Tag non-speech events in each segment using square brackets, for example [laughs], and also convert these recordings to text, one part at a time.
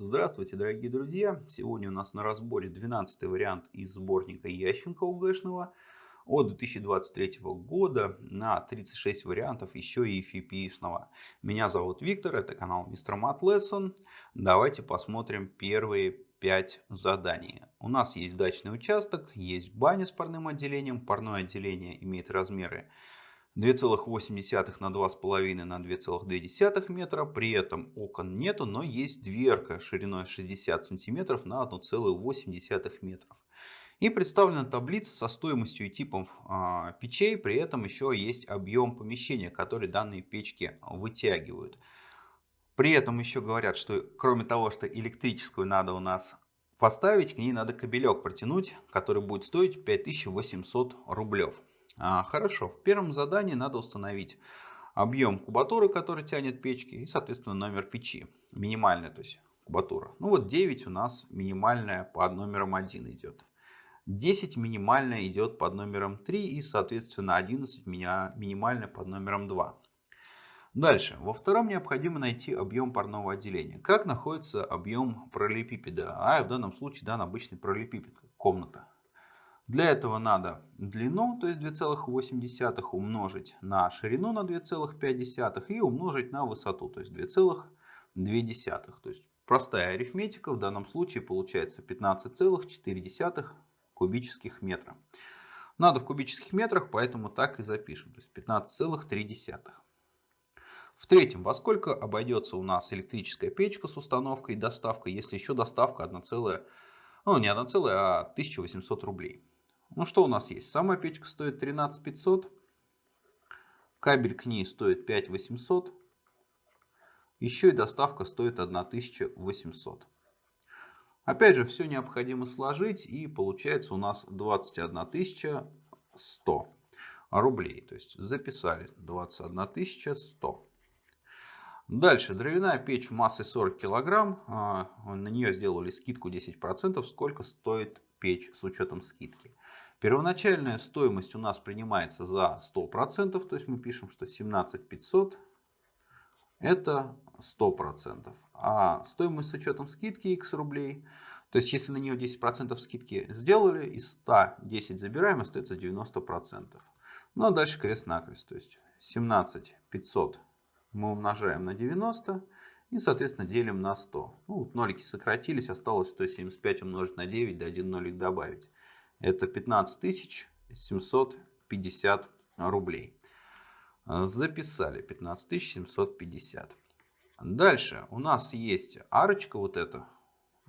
Здравствуйте, дорогие друзья! Сегодня у нас на разборе 12 вариант из сборника Ященко УГшного от 2023 года на 36 вариантов еще и FIPишного. Меня зовут Виктор, это канал Мистер Мат. Давайте посмотрим первые 5 заданий. У нас есть дачный участок, есть баня с парным отделением. Парное отделение имеет размеры 2,8 на 2,5 на 2,2 метра. При этом окон нету, но есть дверка шириной 60 сантиметров на 1,8 метров. И представлена таблица со стоимостью и типом э, печей. При этом еще есть объем помещения, который данные печки вытягивают. При этом еще говорят, что кроме того, что электрическую надо у нас поставить, к ней надо кабелек протянуть, который будет стоить 5800 рублев. А, хорошо, в первом задании надо установить объем кубатуры, который тянет печки, и, соответственно, номер печи. Минимальная, то есть кубатура. Ну вот 9 у нас минимальная под номером 1 идет. 10 минимальная идет под номером 3 и, соответственно, 11 минимальная под номером 2. Дальше. Во втором необходимо найти объем парного отделения. Как находится объем параллелепипеда? А в данном случае дан обычный параллелепипед, комната. Для этого надо длину, то есть 2,8 умножить на ширину на 2,5 и умножить на высоту, то есть 2,2. То есть простая арифметика в данном случае получается 15,4 кубических метра. Надо в кубических метрах, поэтому так и запишем. То есть 15,3. В третьем, во сколько обойдется у нас электрическая печка с установкой и доставкой, если еще доставка 1, ну не 1, а 1800 рублей. Ну что у нас есть? Сама печка стоит 13 500. Кабель к ней стоит 5 800. Еще и доставка стоит 1800. Опять же, все необходимо сложить и получается у нас 21 100 рублей. То есть записали 21 100. Дальше, дровяная печь массой 40 килограмм. А, на нее сделали скидку 10%. Сколько стоит печь с учетом скидки? Первоначальная стоимость у нас принимается за 100%, то есть мы пишем, что 17500 это 100%. А стоимость с учетом скидки x рублей, то есть если на нее 10% скидки сделали, из 100 10 забираем, остается 90%. Ну а дальше крест-накрест, то есть 17500 мы умножаем на 90 и соответственно делим на 100. Ну, вот нолики сократились, осталось 175 умножить на 9, да 1 нолик добавить. Это 15 750 рублей. Записали 15 750. Дальше у нас есть арочка вот эта.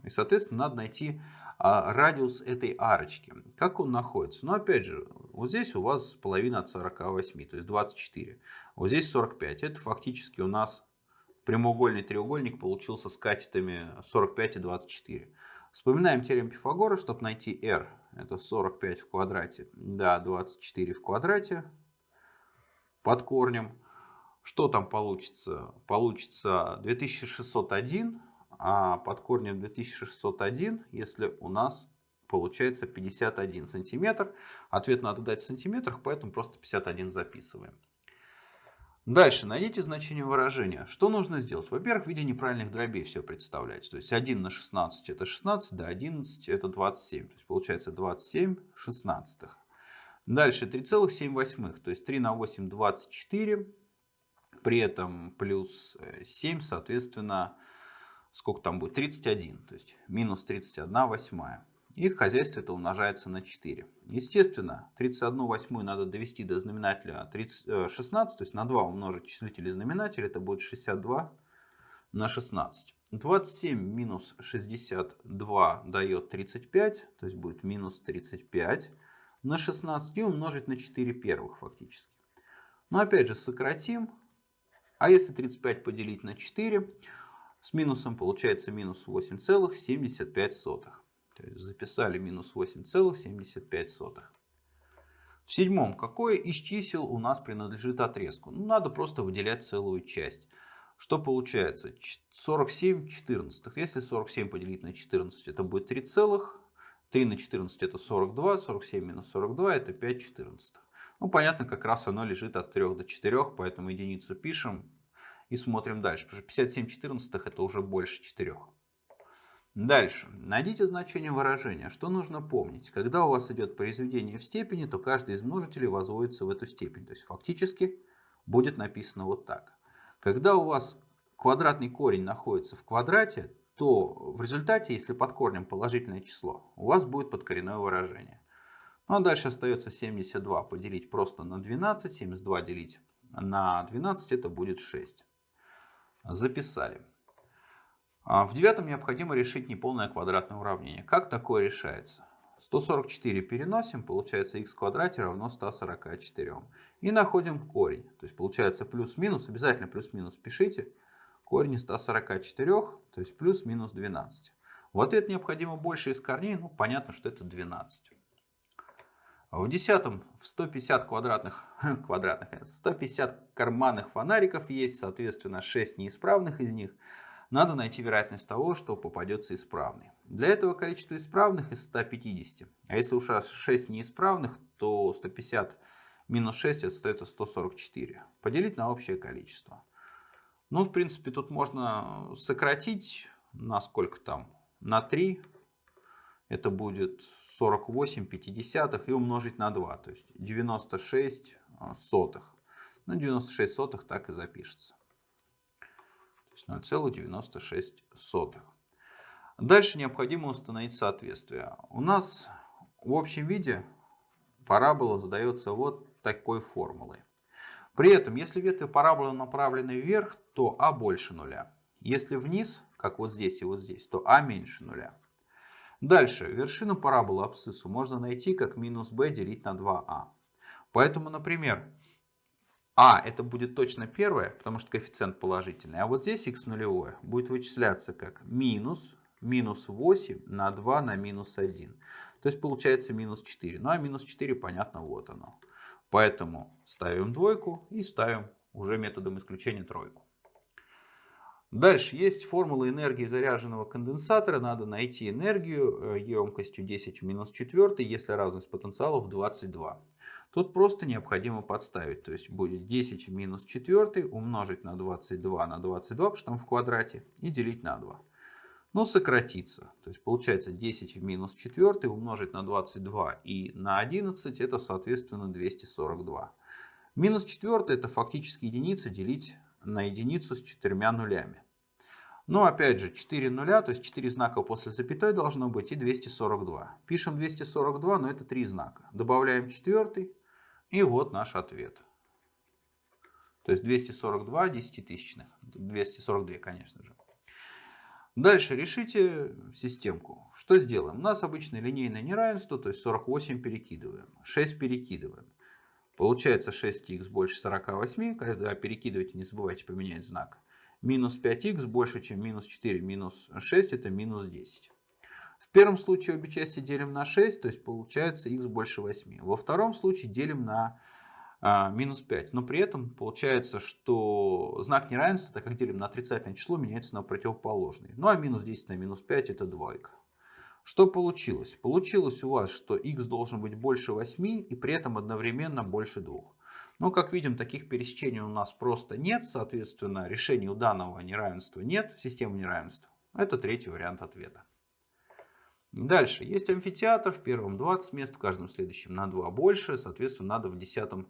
И, соответственно, надо найти а, радиус этой арочки. Как он находится? Ну, опять же, вот здесь у вас половина от 48, то есть 24. Вот здесь 45. Это фактически у нас прямоугольный треугольник получился с катетами 45 и 24. Вспоминаем теорему Пифагора, чтобы найти r. Это 45 в квадрате. Да, 24 в квадрате под корнем. Что там получится? Получится 2601, а под корнем 2601, если у нас получается 51 сантиметр. Ответ надо дать в сантиметрах, поэтому просто 51 записываем. Дальше найдите значение выражения. Что нужно сделать? Во-первых, в виде неправильных дробей все представлять. То есть 1 на 16 это 16, да, 11 это 27. То есть получается 27 шестнадцатых. Дальше 3,7 то есть 3 на 8 24. При этом плюс 7, соответственно, сколько там будет? 31. То есть минус 31 восьмая. И в хозяйстве это умножается на 4. Естественно, 31 восьмую надо довести до знаменателя 30, 16, э, то есть на 2 умножить числитель и знаменатель, это будет 62 на 16. 27 минус 62 дает 35, то есть будет минус 35 на 16 и умножить на 4 первых фактически. Но опять же сократим. А если 35 поделить на 4, с минусом получается минус 8,75. То есть записали минус 8,75. В седьмом, какое из чисел у нас принадлежит отрезку? Ну, надо просто выделять целую часть. Что получается? 47 14. Если 47 поделить на 14, это будет 3 целых. 3 на 14 это 42, 47 минус 42 это 5 14. Ну, понятно, как раз оно лежит от 3 до 4, поэтому единицу пишем и смотрим дальше. Потому что 57 14 это уже больше 4. Дальше. Найдите значение выражения. Что нужно помнить? Когда у вас идет произведение в степени, то каждый из множителей возводится в эту степень. То есть фактически будет написано вот так. Когда у вас квадратный корень находится в квадрате, то в результате, если под корнем положительное число, у вас будет подкоренное выражение. Ну а дальше остается 72 поделить просто на 12, 72 делить на 12 это будет 6. Записали. А в девятом необходимо решить неполное квадратное уравнение. Как такое решается? 144 переносим, получается х в квадрате равно 144. И находим корень. То есть получается плюс-минус, обязательно плюс-минус пишите. Корень из 144, то есть плюс-минус 12. В ответ необходимо больше из корней, ну понятно, что это 12. В десятом в 150 квадратных, [laughs] квадратных, 150 карманных фонариков есть, соответственно, 6 неисправных из них – надо найти вероятность того, что попадется исправный. Для этого количество исправных из 150. А если уж 6 неисправных, то 150 минус 6 остается 144. Поделить на общее количество. Ну, в принципе, тут можно сократить на сколько там? На 3. Это будет 48 пятидесятых и умножить на 2. То есть 96 сотых. Ну, 96 сотых так и запишется. 0,96. Дальше необходимо установить соответствие. У нас в общем виде парабола задается вот такой формулой. При этом, если ветви параболы направлены вверх, то а больше нуля. Если вниз, как вот здесь и вот здесь, то а меньше нуля. Дальше, вершину параболы абсциссу можно найти как минус b делить на 2а. Поэтому, например, а это будет точно первое, потому что коэффициент положительный. А вот здесь x нулевое будет вычисляться как минус, минус 8 на 2 на минус 1. То есть получается минус 4. Ну а минус 4 понятно, вот оно. Поэтому ставим двойку и ставим уже методом исключения тройку. Дальше есть формула энергии заряженного конденсатора. Надо найти энергию э, емкостью 10 в минус 4, если разность потенциалов 22. Тут просто необходимо подставить. То есть будет 10 в минус 4 умножить на 22 на 22, потому что там в квадрате, и делить на 2. Ну, сократится. То есть получается 10 в минус 4 умножить на 22 и на 11, это соответственно 242. Минус 4 это фактически единица делить на единицу с четырьмя нулями. Но опять же 4 нуля, то есть 4 знака после запятой должно быть и 242. Пишем 242, но это 3 знака. Добавляем 4 и вот наш ответ. То есть 242 десятитысячных. 242, конечно же. Дальше решите системку. Что сделаем? У нас обычное линейное неравенство, то есть 48 перекидываем. 6 перекидываем. Получается 6х больше 48. Когда перекидываете, не забывайте поменять знак. Минус 5х больше, чем минус 4. Минус 6 это минус 10. В первом случае обе части делим на 6, то есть получается х больше 8. Во втором случае делим на а, минус 5. Но при этом получается, что знак неравенства, так как делим на отрицательное число, меняется на противоположный. Ну а минус 10 на минус 5 это двойка. Что получилось? Получилось у вас, что х должен быть больше 8 и при этом одновременно больше 2. Но, как видим, таких пересечений у нас просто нет. Соответственно, решения у данного неравенства нет, системы неравенства. Это третий вариант ответа. Дальше. Есть амфитеатр. В первом 20 мест, в каждом следующем на 2 больше. Соответственно, надо в десятом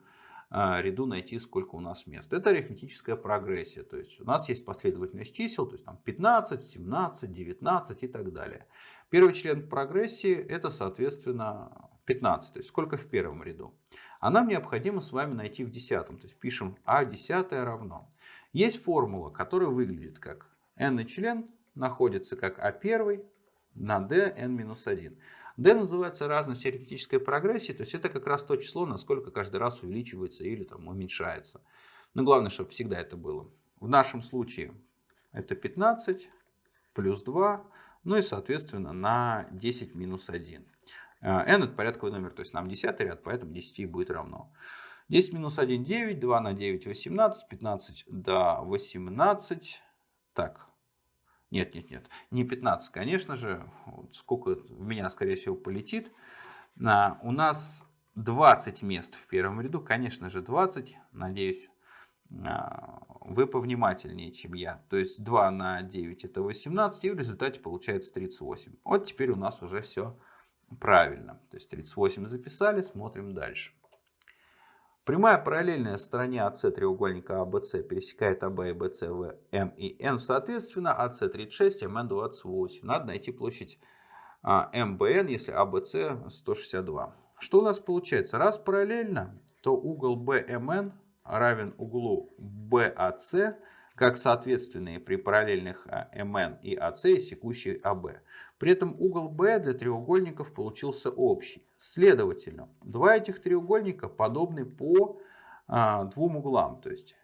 а, ряду найти, сколько у нас мест. Это арифметическая прогрессия. То есть у нас есть последовательность чисел, то есть там 15, 17, 19 и так далее. Первый член прогрессии это, соответственно, 15. То есть сколько в первом ряду. А нам необходимо с вами найти в десятом. То есть пишем а десятое равно. Есть формула, которая выглядит как n член находится как а первый на d n-1. d называется разность арифметической прогрессии, то есть это как раз то число, насколько каждый раз увеличивается или там уменьшается. Но главное, чтобы всегда это было. В нашем случае это 15 плюс 2, ну и соответственно на 10 минус 1. n это порядковый номер, то есть нам 10 ряд, поэтому 10 будет равно. 10 минус 1 9, 2 на 9 18, 15 до 18. Так, нет, нет, нет. Не 15, конечно же. Вот сколько в меня, скорее всего, полетит. А, у нас 20 мест в первом ряду. Конечно же, 20. Надеюсь, а, вы повнимательнее, чем я. То есть 2 на 9 это 18, и в результате получается 38. Вот теперь у нас уже все правильно. То есть 38 записали, смотрим дальше. Прямая параллельная стороне АС треугольника АБС пересекает АБ и БС в М и Н соответственно, АС 36, МН 28. Надо найти площадь МБН, если АБС 162. Что у нас получается? Раз параллельно, то угол БМН равен углу BAC, как соответственные при параллельных МН и АС и секущей АБ. При этом угол B для треугольников получился общий. Следовательно, два этих треугольника подобны по а, двум углам. То есть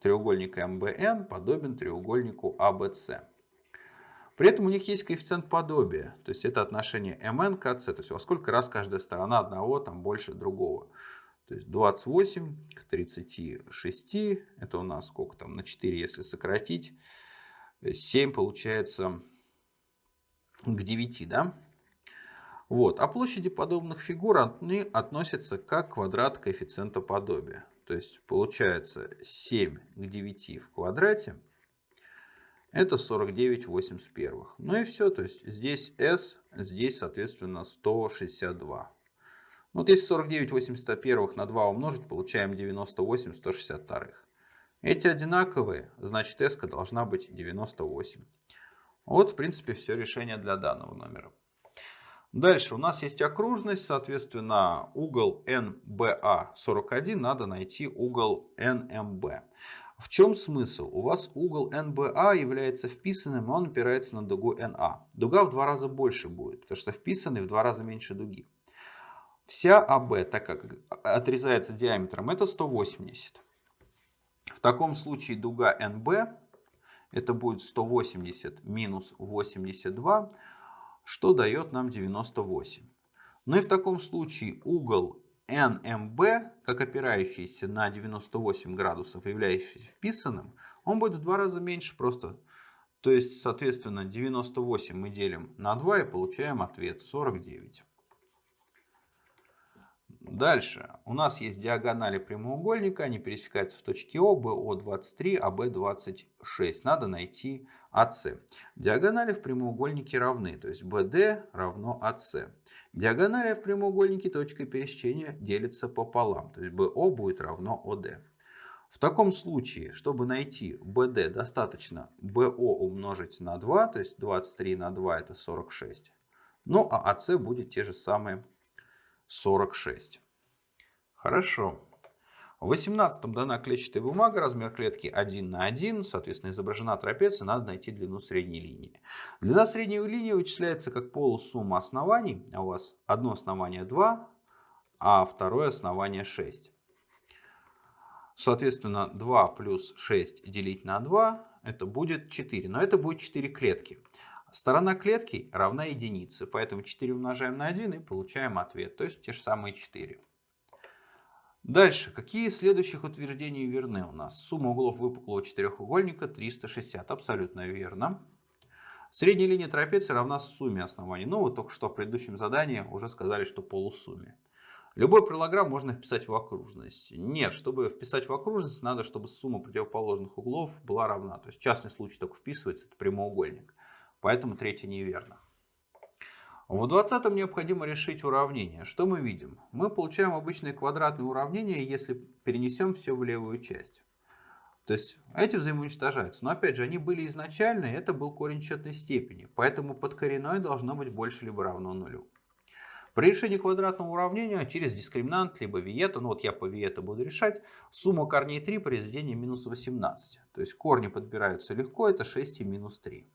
треугольник МБН подобен треугольнику АБС. При этом у них есть коэффициент подобия, то есть это отношение МН к АС, то есть во сколько раз каждая сторона одного там больше другого. То есть 28 к 36, это у нас сколько там, на 4 если сократить, 7 получается к 9, да? Вот. А площади подобных фигур они относятся как квадрат коэффициента подобия. То есть получается 7 к 9 в квадрате это 49 81. Ну и все, то есть здесь s, здесь соответственно 162. Вот если 49 81 на 2 умножить, получаем 98 162. Эти одинаковые, значит s должна быть 98. Вот в принципе все решение для данного номера. Дальше у нас есть окружность, соответственно угол NBA 41 надо найти угол NMB. В чем смысл? У вас угол NBA является вписанным, он опирается на дугу NA. Дуга в два раза больше будет, потому что вписанный в два раза меньше дуги. Вся АБ, так как отрезается диаметром, это 180. В таком случае дуга НБ, это будет 180 минус 82, что дает нам 98. Ну и в таком случае угол NMB, как опирающийся на 98 градусов, являющийся вписанным, он будет в два раза меньше просто. То есть, соответственно, 98 мы делим на 2 и получаем ответ 49. Дальше. У нас есть диагонали прямоугольника. Они пересекаются в точке О, БО23, АБ26. Надо найти АС. Диагонали в прямоугольнике равны. То есть БД равно АС. Диагонали в прямоугольнике точкой пересечения делится пополам. То есть БО будет равно ОД. В таком случае, чтобы найти BD, достаточно BO умножить на 2, то есть 23 на 2 это 46. Ну а АС будет те же самые 46. Хорошо. В 18 дана клетчатая бумага, размер клетки 1 на 1, соответственно изображена трапеция, надо найти длину средней линии. Длина средней линии вычисляется как полусумма оснований, а у вас одно основание 2, а второе основание 6. Соответственно 2 плюс 6 делить на 2 это будет 4, но это будет 4 клетки. Сторона клетки равна единице, поэтому 4 умножаем на 1 и получаем ответ, то есть те же самые 4. Дальше, какие из следующих утверждений верны у нас? Сумма углов выпуклого четырехугольника 360, абсолютно верно. Средняя линия трапеции равна сумме оснований. Ну, вот только что в предыдущем задании уже сказали, что полусумме. Любой параллограмм можно вписать в окружность. Нет, чтобы вписать в окружность, надо, чтобы сумма противоположных углов была равна. То есть частный случай только вписывается, это прямоугольник. Поэтому третье неверно. В 20 необходимо решить уравнение. Что мы видим? Мы получаем обычное квадратное уравнение, если перенесем все в левую часть. То есть эти взаимоуничтожаются. Но опять же, они были изначально, и это был корень четной степени. Поэтому подкоренное должно быть больше либо равно нулю. При решении квадратного уравнения через дискриминант либо виета, ну вот я по виета буду решать, сумма корней 3 произведение минус 18. То есть корни подбираются легко, это 6 и минус 3.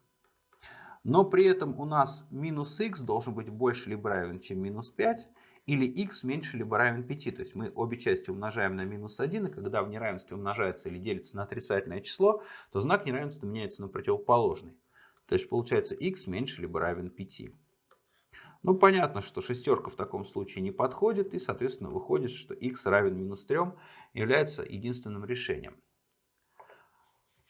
Но при этом у нас минус x должен быть больше либо равен, чем минус 5, или x меньше либо равен 5. То есть мы обе части умножаем на минус 1, и когда в неравенстве умножается или делится на отрицательное число, то знак неравенства меняется на противоположный. То есть получается x меньше либо равен 5. Ну понятно, что шестерка в таком случае не подходит, и соответственно выходит, что x равен минус 3 является единственным решением.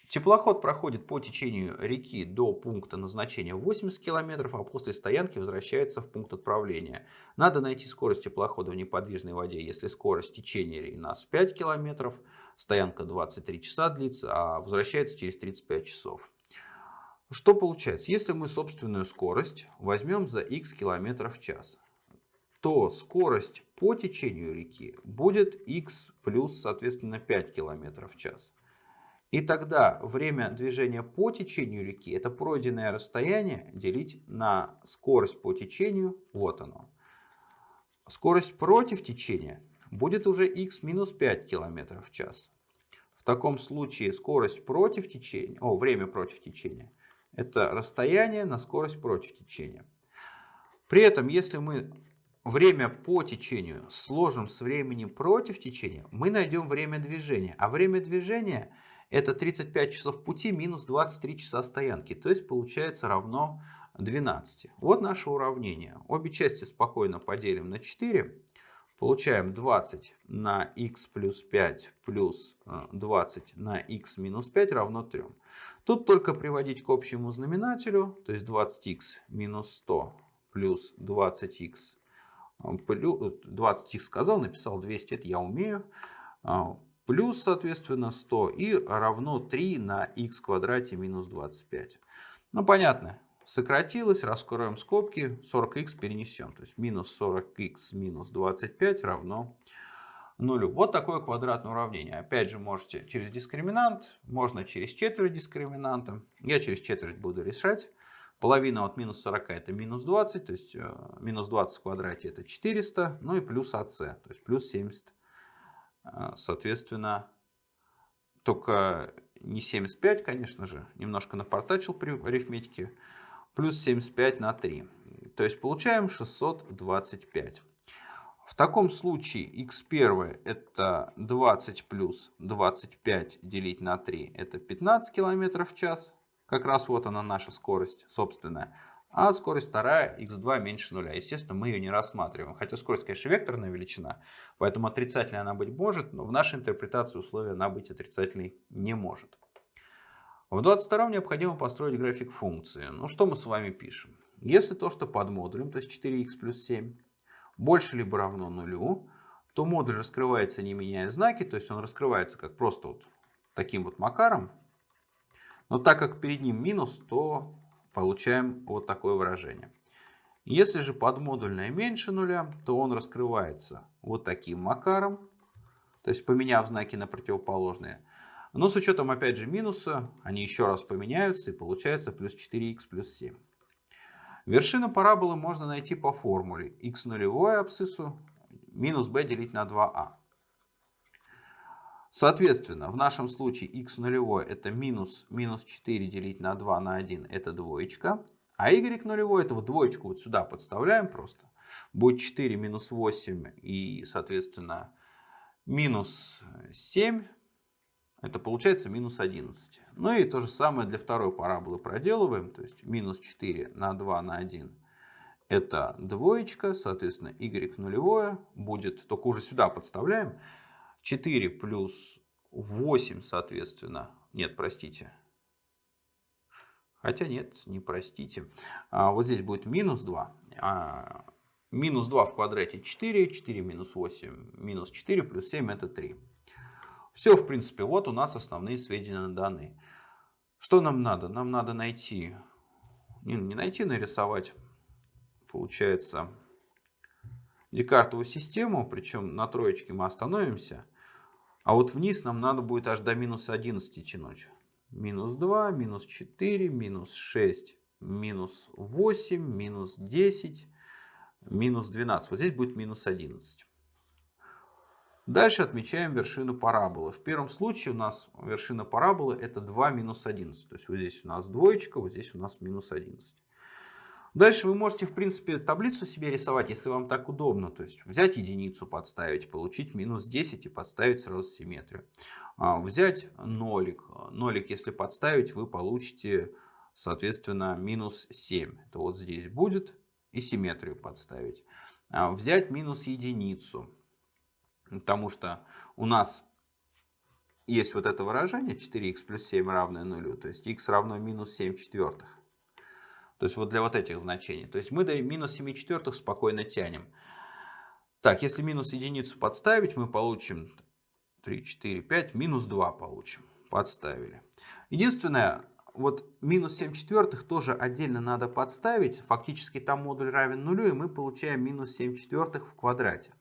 Теплоход проходит по течению реки до пункта назначения 80 км, а после стоянки возвращается в пункт отправления. Надо найти скорость теплохода в неподвижной воде, если скорость течения у нас 5 км, стоянка 23 часа длится, а возвращается через 35 часов. Что получается? Если мы собственную скорость возьмем за x километров в час, то скорость по течению реки будет x плюс, соответственно, 5 километров в час. И тогда время движения по течению реки, это пройденное расстояние, делить на скорость по течению, вот оно. Скорость против течения будет уже x минус 5 км в час. В таком случае скорость против течения, о, время против течения, это расстояние на скорость против течения. При этом, если мы время по течению сложим с временем против течения, мы найдем время движения. А время движения это 35 часов пути минус 23 часа стоянки. То есть получается равно 12. Вот наше уравнение. Обе части спокойно поделим на 4. Получаем 20 на x плюс 5 плюс 20 э, на x минус 5 равно 3. Тут только приводить к общему знаменателю, то есть 20x минус 100 плюс 20x 20x сказал, написал 200, это я умею. Плюс, соответственно, 100 и равно 3 на x квадрате минус 25. Ну, понятно. Сократилось, раскроем скобки, 40х перенесем. То есть минус 40х минус 25 равно нулю. Вот такое квадратное уравнение. Опять же, можете через дискриминант, можно через четверть дискриминанта. Я через четверть буду решать. Половина от минус 40 это минус 20, то есть э, минус 20 в квадрате это 400, ну и плюс АС, то есть плюс 70. Э, соответственно, только не 75, конечно же, немножко напортачил при арифметике, плюс 75 на 3. То есть получаем 625. В таком случае x1 это 20 плюс 25 делить на 3 это 15 км в час. Как раз вот она наша скорость собственная. А скорость вторая, x2 меньше нуля. Естественно, мы ее не рассматриваем. Хотя скорость, конечно, векторная величина, поэтому отрицательной она быть может, но в нашей интерпретации условия она быть отрицательной не может. В 22 необходимо построить график функции. Ну что мы с вами пишем? Если то, что под модулем, то есть 4х плюс 7, больше либо равно нулю, то модуль раскрывается не меняя знаки, то есть он раскрывается как просто вот таким вот макаром, но так как перед ним минус, то получаем вот такое выражение. Если же подмодульное меньше нуля, то он раскрывается вот таким макаром, то есть поменяв знаки на противоположные. Но с учетом опять же минуса, они еще раз поменяются и получается плюс 4х плюс 7. Вершину параболы можно найти по формуле x нулевое абсциссу минус b делить на 2a. Соответственно, в нашем случае x нулевой это минус, минус 4 делить на 2 на 1 это двоечка. А y нулевой это вот двоечку вот сюда подставляем просто. Будет 4 минус 8 и, соответственно, минус 7. Это получается минус 11. Ну и то же самое для второй параболы проделываем. То есть минус 4 на 2 на 1 это двоечка. Соответственно, y нулевое будет, только уже сюда подставляем. 4 плюс 8, соответственно. Нет, простите. Хотя нет, не простите. А вот здесь будет минус 2. А минус 2 в квадрате 4. 4 минус 8 минус 4 плюс 7 это 3. Все, в принципе, вот у нас основные сведения даны. Что нам надо? Нам надо найти, не, не найти, нарисовать, получается, Декартову систему. Причем на троечке мы остановимся. А вот вниз нам надо будет аж до минус 11 тянуть. Минус 2, минус 4, минус 6, минус 8, минус 10, минус 12. Вот здесь будет минус 11. Дальше отмечаем вершину параболы. В первом случае у нас вершина параболы это 2 минус 11. То есть вот здесь у нас двоечка, вот здесь у нас минус 11. Дальше вы можете, в принципе, таблицу себе рисовать, если вам так удобно. То есть взять единицу, подставить, получить минус 10 и подставить сразу симметрию. А, взять нолик. Нолик, если подставить, вы получите, соответственно, минус 7. Это вот здесь будет. И симметрию подставить. А, взять минус единицу. Потому что у нас есть вот это выражение 4х плюс 7 равное нулю. То есть х равно минус 7 четвертых. То есть вот для вот этих значений. То есть мы до минус 7 четвертых спокойно тянем. Так, если минус единицу подставить, мы получим 3, 4, 5, минус 2 получим. Подставили. Единственное, вот минус 7 четвертых тоже отдельно надо подставить. Фактически там модуль равен нулю, и мы получаем минус 7 четвертых в квадрате.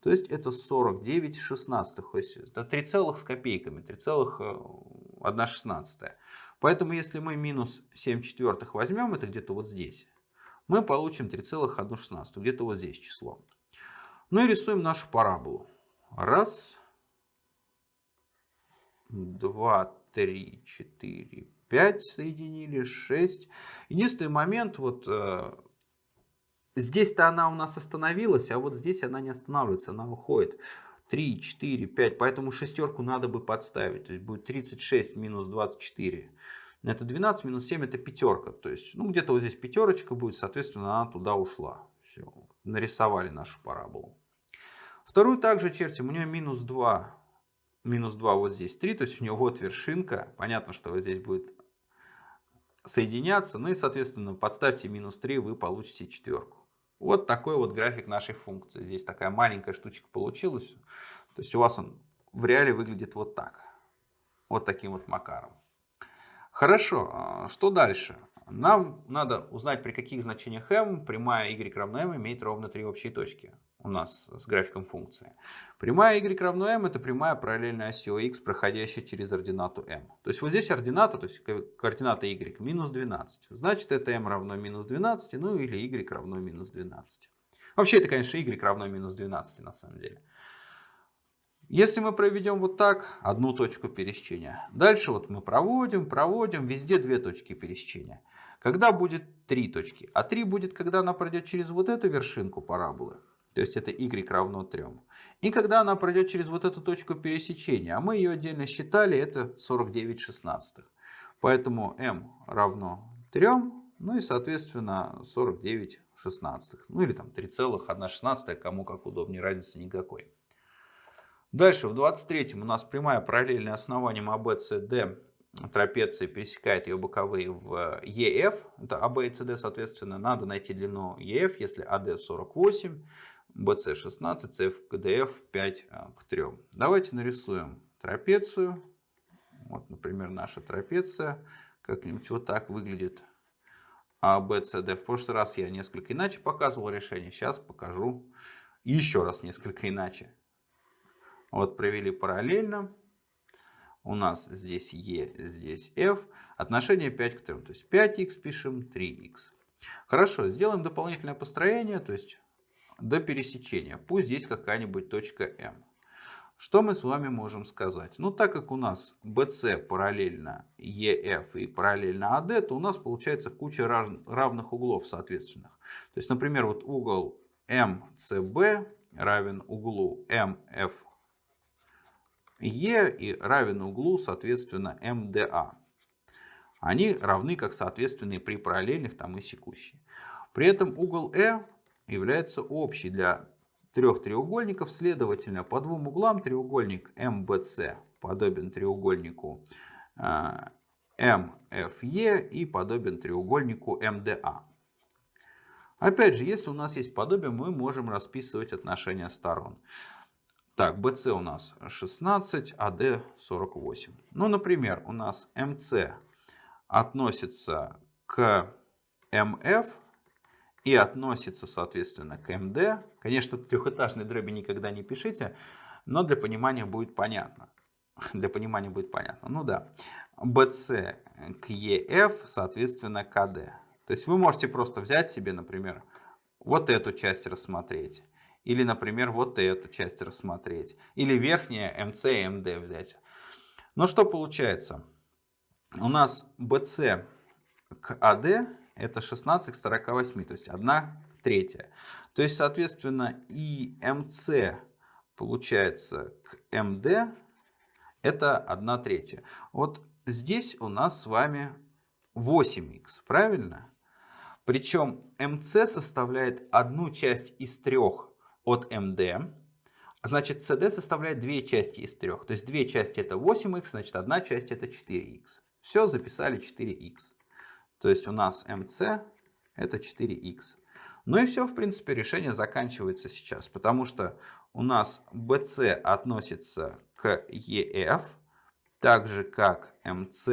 То есть это 49 шестнадцатых. Это 3 целых с копейками, 3,1 шестнадцатая. Поэтому если мы минус 7 четвертых возьмем, это где-то вот здесь, мы получим 3,1 шестнадцатую, где-то вот здесь число. Ну и рисуем нашу параболу. Раз, два, три, четыре, пять соединили, шесть. Единственный момент, вот э, здесь-то она у нас остановилась, а вот здесь она не останавливается, она уходит. 3, 4, 5, поэтому шестерку надо бы подставить. То есть будет 36 минус 24. Это 12 минус 7 это пятерка. То есть ну где-то вот здесь пятерочка будет, соответственно она туда ушла. Все, нарисовали нашу параболу. Вторую также чертим, у нее минус 2, минус 2 вот здесь 3, то есть у нее вот вершинка. Понятно, что вот здесь будет соединяться, ну и соответственно подставьте минус 3, вы получите четверку. Вот такой вот график нашей функции. Здесь такая маленькая штучка получилась. То есть у вас он в реале выглядит вот так. Вот таким вот макаром. Хорошо, а что дальше? Нам надо узнать, при каких значениях m прямая y равно m имеет ровно три общие точки у нас с графиком функции. Прямая y равно m это прямая параллельная оси x, проходящая через ординату m. То есть вот здесь ордината, то есть координата y минус 12. Значит это m равно минус 12, ну или y равно минус 12. Вообще это, конечно, y равно минус 12 на самом деле. Если мы проведем вот так одну точку пересечения, дальше вот мы проводим, проводим, везде две точки пересечения. Когда будет три точки? А 3 будет, когда она пройдет через вот эту вершинку параболы. То есть это y равно 3. И когда она пройдет через вот эту точку пересечения, а мы ее отдельно считали, это 49 шестнадцатых. Поэтому m равно 3, ну и соответственно 49 шестнадцатых. Ну или там 3,1 шестнадцатая, кому как удобнее, разницы никакой. Дальше в 23 у нас прямая параллельная основанием ABCD трапеции пересекает ее боковые в EF, это AB и CD, соответственно, надо найти длину EF, если AD 48, BC 16, CF, KDF 5 к 3. Давайте нарисуем трапецию. Вот, например, наша трапеция. Как-нибудь вот так выглядит ABCD. В прошлый раз я несколько иначе показывал решение. Сейчас покажу еще раз несколько иначе. Вот провели параллельно у нас здесь e, здесь f, отношение 5 к 3. То есть 5x пишем, 3x. Хорошо, сделаем дополнительное построение, то есть до пересечения. Пусть здесь какая-нибудь точка m. Что мы с вами можем сказать? Ну, так как у нас BC параллельно EF и параллельно AD, то у нас получается куча равных углов соответственных. То есть, например, вот угол MCB равен углу MF Е и равен углу, соответственно, МДА. Они равны как соответственные при параллельных там и секущие. При этом угол Э является общий для трех треугольников. Следовательно, по двум углам треугольник МБЦ подобен треугольнику МФЕ и подобен треугольнику МДА. Опять же, если у нас есть подобие, мы можем расписывать отношения сторон. Так, BC у нас 16, AD 48. Ну, например, у нас MC относится к MF и относится, соответственно, к MD. Конечно, трехэтажные дроби никогда не пишите, но для понимания будет понятно. Для понимания будет понятно. Ну да. BC к EF, соответственно, к AD. То есть вы можете просто взять себе, например, вот эту часть рассмотреть или, например, вот эту часть рассмотреть. Или верхнее MC и MD взять. Но что получается? У нас BC к AD это 16 к 48, то есть 1 третья. То есть, соответственно, и MC получается к MD это 1 третья. Вот здесь у нас с вами 8х, правильно? Причем MC составляет одну часть из трех от MD. Значит, CD составляет две части из трех. То есть две части это 8х, значит одна часть это 4х. Все, записали 4х. То есть у нас MC это 4х. Ну и все, в принципе, решение заканчивается сейчас. Потому что у нас BC относится к ЕФ, так же как МС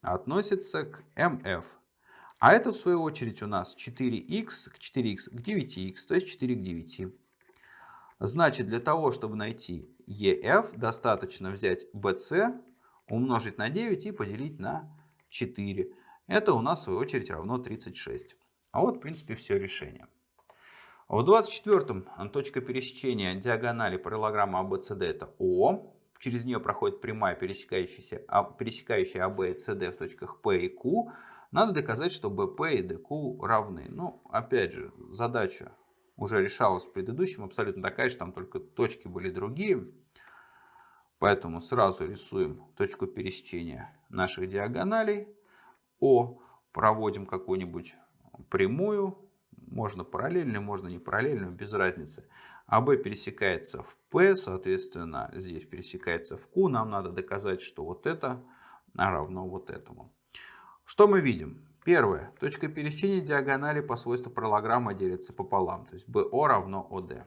относится к МФ. А это в свою очередь у нас 4х к 4х к 9х, то есть 4 к 9. Значит, для того, чтобы найти EF, достаточно взять BC, умножить на 9 и поделить на 4. Это у нас в свою очередь равно 36. А вот в принципе все решение. В 24-м точка пересечения диагонали параллограмма ABCD это О. Через нее проходит прямая, пересекающаяся, а, пересекающая АБ и СД в точках P и Q. Надо доказать, что БП и ДК равны. Ну, опять же, задача уже решалась в предыдущем, абсолютно такая же, там только точки были другие. Поэтому сразу рисуем точку пересечения наших диагоналей. О, проводим какую-нибудь прямую, можно параллельную, можно не параллельную, без разницы. АБ пересекается в P, соответственно, здесь пересекается в Q. Нам надо доказать, что вот это равно вот этому. Что мы видим? Первое. Точка пересечения диагонали по свойству параллограмма делится пополам. То есть BO равно OD.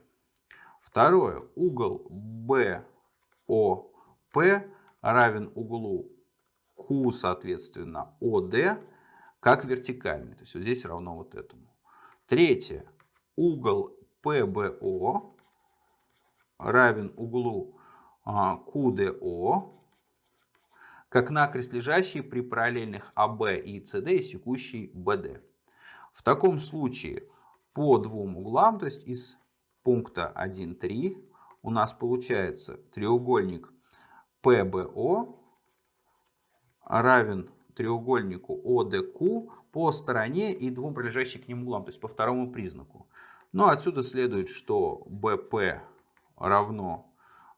Второе. Угол BOP равен углу Q, соответственно, OD, как вертикальный. То есть вот здесь равно вот этому. Третье. Угол PBO равен углу QDO как накрест лежащий при параллельных АБ и СД и секущий БД. В таком случае по двум углам, то есть из пункта 1,3 у нас получается треугольник ПБО равен треугольнику ОДК по стороне и двум прилежащим к ним углам, то есть по второму признаку. Ну, отсюда следует, что БП равно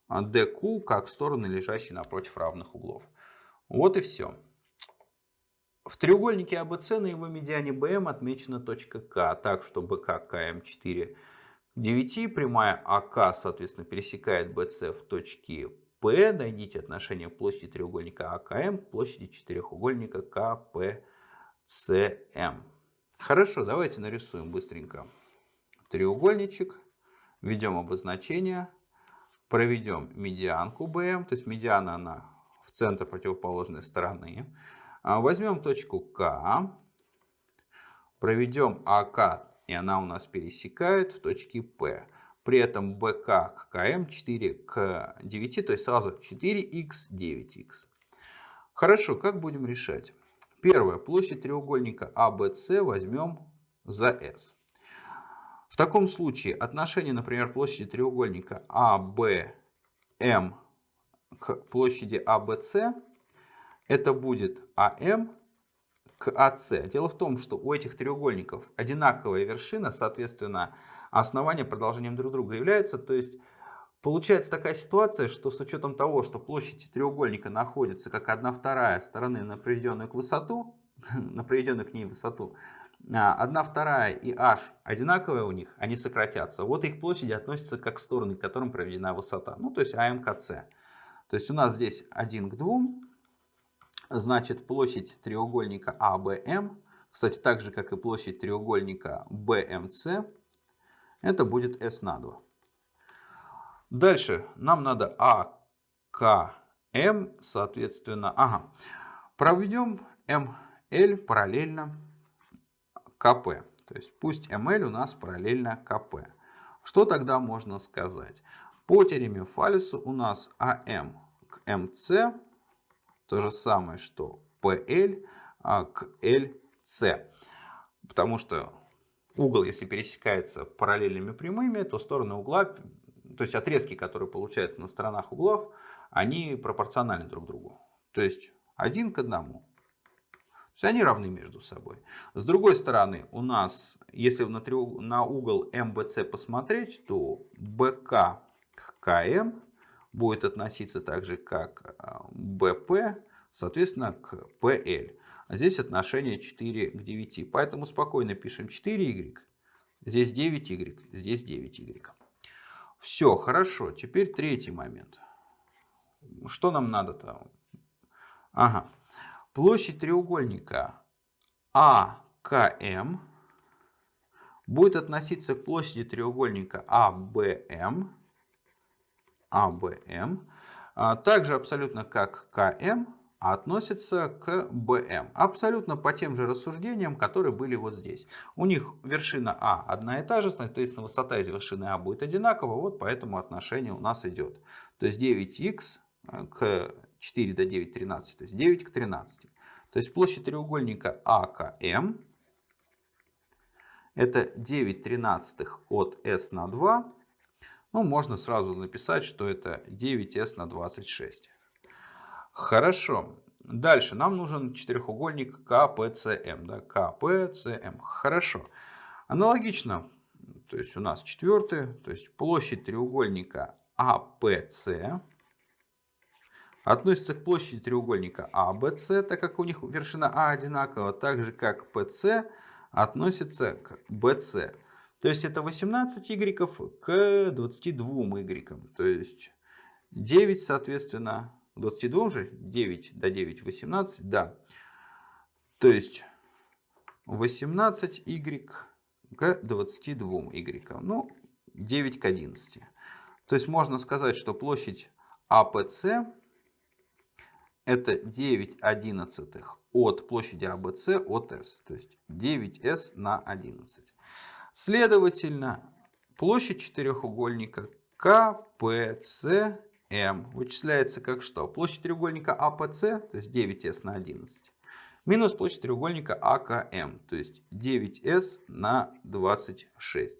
ДК как стороны, лежащие напротив равных углов. Вот и все. В треугольнике ABC на его медиане BM отмечена точка K, так что BK KM 4 9, прямая AK, соответственно, пересекает BC в точке P. Найдите отношение площади треугольника AKM к площади четырехугольника KPCM. Хорошо, давайте нарисуем быстренько треугольничек, введем обозначение, проведем медианку БМ, то есть медиана она в центр противоположной стороны. А, возьмем точку К, проведем АК, и она у нас пересекает в точке П. При этом БК к КМ 4 к 9, то есть сразу 4х, 9х. Хорошо, как будем решать? Первое. Площадь треугольника ABC возьмем за S. В таком случае отношение, например, площади треугольника ABM к площади ABC, это будет АМ к АС. Дело в том, что у этих треугольников одинаковая вершина, соответственно, основания продолжением друг друга являются. То есть получается такая ситуация, что с учетом того, что площадь треугольника находится как 1 вторая стороны на проведенную к высоту, [laughs] на проведенную к ней высоту, 1 а, вторая и h одинаковые у них, они сократятся. Вот их площади относятся как стороны, к которым проведена высота. Ну, то есть АМКЦ. То есть у нас здесь 1 к 2. Значит, площадь треугольника АБМ, кстати, так же, как и площадь треугольника BMC, это будет S на 2. Дальше нам надо АКМ, соответственно, ага, проведем ML параллельно КП. То есть пусть ML у нас параллельно КП. Что тогда можно сказать? По теореме Фаллиса у нас АМ к МС то же самое, что PL а, к LC. Потому что угол, если пересекается параллельными прямыми, то стороны угла, то есть отрезки, которые получаются на сторонах углов, они пропорциональны друг другу. То есть один к одному. То есть они равны между собой. С другой стороны, у нас, если на, на угол МБЦ посмотреть, то БК к КМ будет относиться так же, как БП, а, соответственно, к PL. А здесь отношение 4 к 9. Поэтому спокойно пишем 4y, здесь 9y, здесь 9y. Все, хорошо. Теперь третий момент. Что нам надо-то? Ага. Площадь треугольника АКМ будет относиться к площади треугольника АБМ АБМ А также абсолютно как КМ относится к БМ. Абсолютно по тем же рассуждениям, которые были вот здесь. У них вершина А одна и та же, соответственно высота из вершины А будет одинакова, вот поэтому отношение у нас идет. То есть 9х э, к 4 до 9, 13, то есть 9 к 13. То есть площадь треугольника АКМ это 9 тринадцатых от s на 2. Ну, можно сразу написать, что это 9s на 26. Хорошо. Дальше нам нужен четырехугольник КПЦМ. Да, КПЦМ. Хорошо. Аналогично, то есть у нас четвертый, то есть площадь треугольника АПЦ относится к площади треугольника АБЦ, так как у них вершина А одинакова, так же как ПЦ относится к BC. То есть это 18 y к 22 y. То есть 9, соответственно, 22 же, 9 до 9, 18, да. То есть 18 y к 22 y. Ну, 9 к 11. То есть можно сказать, что площадь АПЦ это 9 одиннадцатых от площади АБЦ от S. То есть 9S на 11. Следовательно, площадь четырехугольника КПЦМ вычисляется как что? Площадь треугольника АПЦ, то есть 9S на 11, минус площадь треугольника АКМ, то есть 9S на 26.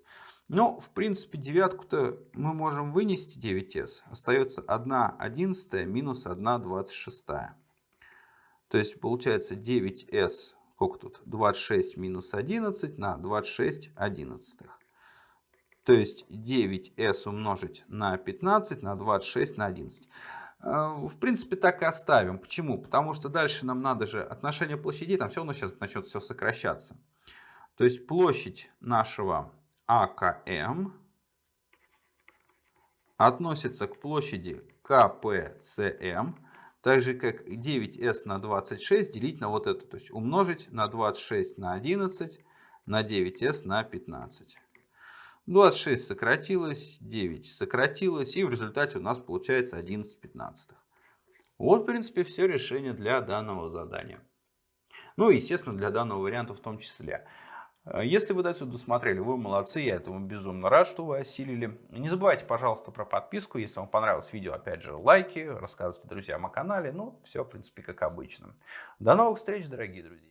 Но, в принципе, девятку-то мы можем вынести 9s. Остается 1 одиннадцатая минус 1 двадцать То есть получается 9s, сколько тут? 26 минус 11 на 26 одиннадцатых. То есть 9s умножить на 15 на 26 на 11. А, в принципе, так и оставим. Почему? Потому что дальше нам надо же отношение площадей, там все равно сейчас начнет все сокращаться. То есть площадь нашего АКМ относится к площади КПЦМ, так же как 9s на 26 делить на вот это, то есть умножить на 26 на 11 на 9s на 15. 26 сократилось, 9 сократилось, и в результате у нас получается 11 пятнадцатых. Вот, в принципе, все решение для данного задания. Ну и, естественно, для данного варианта в том числе. Э, если вы до сюда досмотрели, вы молодцы, я этому безумно рад, что вы осилили. Не забывайте, пожалуйста, про подписку, если вам понравилось видео, опять же, лайки, рассказывайте друзьям о канале, ну, все, в принципе, как обычно. До новых встреч, дорогие друзья!